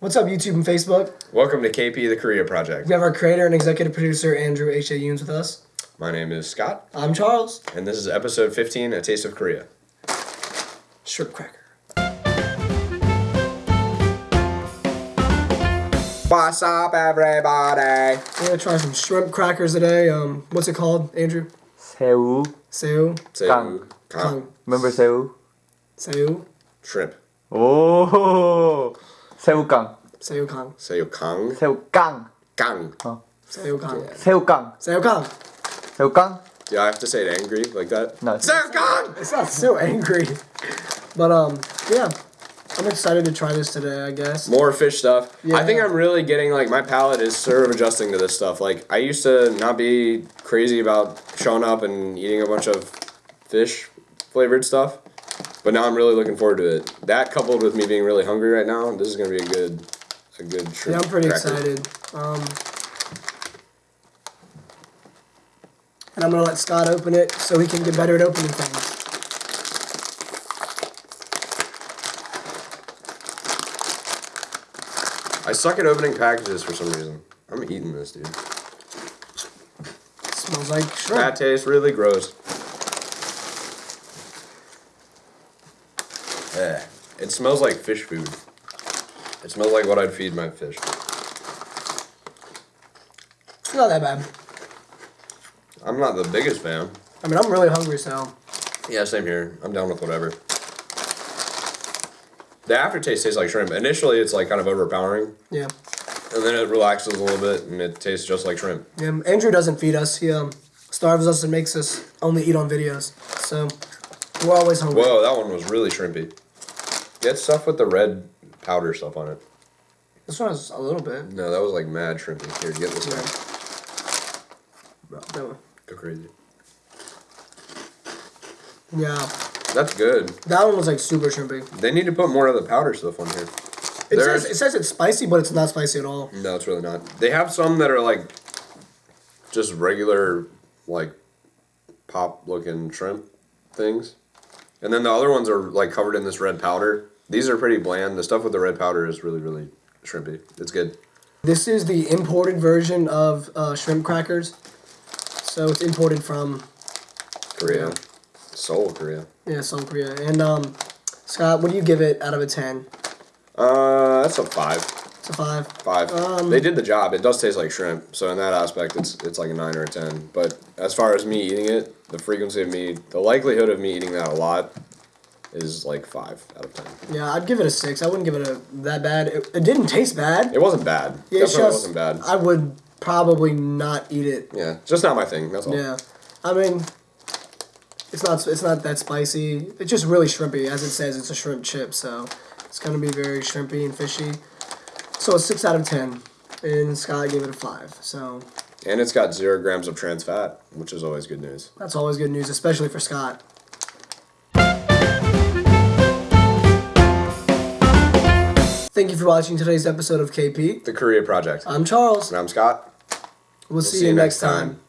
What's up, YouTube and Facebook? Welcome to KP The Korea Project. We have our creator and executive producer, Andrew H.A. Yoons, with us. My name is Scott. I'm Charles. And this is episode 15 A Taste of Korea. Shrimp cracker. What's up, everybody? We're going to try some shrimp crackers today. Um, What's it called, Andrew? Seu. Seu. Seu. Kang. Remember Seu? Seu. Shrimp. Oh. 새우깡. Seu Kang. Say Kang. 새우깡. Kang. Seu Kang. 새우깡. Seu Kang. 새우깡? Do I have to say it angry like that? No. Say Kang! It's not so angry. But, um, yeah. I'm excited to try this today, I guess. More fish stuff. Yeah. I think I'm really getting like my palate is sort of adjusting to this stuff. Like I used to not be crazy about showing up and eating a bunch of fish flavored stuff, but now I'm really looking forward to it. That coupled with me being really hungry right now, this is gonna be a good, a good trip. Yeah. I'm pretty cracker. excited. Um, and I'm gonna let Scott open it so he can get better at opening things. I suck at opening packages for some reason. I'm eating this, dude. smells like shrimp. That tastes really gross. Eh. It smells like fish food. It smells like what I'd feed my fish. It's not that bad. I'm not the biggest fan. I mean, I'm really hungry, so Yeah, same here. I'm down with whatever. The aftertaste tastes like shrimp. Initially, it's like kind of overpowering, yeah. and then it relaxes a little bit, and it tastes just like shrimp. Yeah, Andrew doesn't feed us. He um, starves us and makes us only eat on videos. So we're always hungry. Whoa, that one was really shrimpy. Get stuff with the red powder stuff on it. This one has a little bit. No, that was like mad shrimpy. Here, get this one. No. Go crazy. Yeah, That's good. that one was like super shrimpy. They need to put more of the powder stuff on here. It There's- says, it says it's spicy, but it's not spicy at all. No, it's really not. They have some that are like just regular, like pop looking shrimp things. And then the other ones are like covered in this red powder. These are pretty bland. The stuff with the red powder is really, really shrimpy. It's good. This is the imported version of uh, shrimp crackers. So it's imported from Korea. Yeah. Seoul, Korea. yeah, South Korea. And um, Scott, what do you give it out of a ten? Uh, that's a five. It's a five. Five. Um, they did the job. It does taste like shrimp, so in that aspect, it's it's like a nine or a ten. But as far as me eating it, the frequency of me, the likelihood of me eating that a lot, is like five out of ten. Yeah, I'd give it a six. I wouldn't give it a that bad. It, it didn't taste bad. It wasn't bad. Yeah, Definitely just wasn't bad. I would probably not eat it. yeah, just not my thing. That's all. Yeah, I mean, it's not it's not that spicy. It's just really shrimpy, as it says. It's a shrimp chip, so it's gonna be very shrimpy and fishy. So a six out of ten, and Scott gave it a five. So And it's got zero grams of trans fat, which is always good news. that's always good news, especially for Scott. Thank you for watching today's episode of KP. The Korea Project. I'm Charles. And I'm Scott. We'll, see, you next time.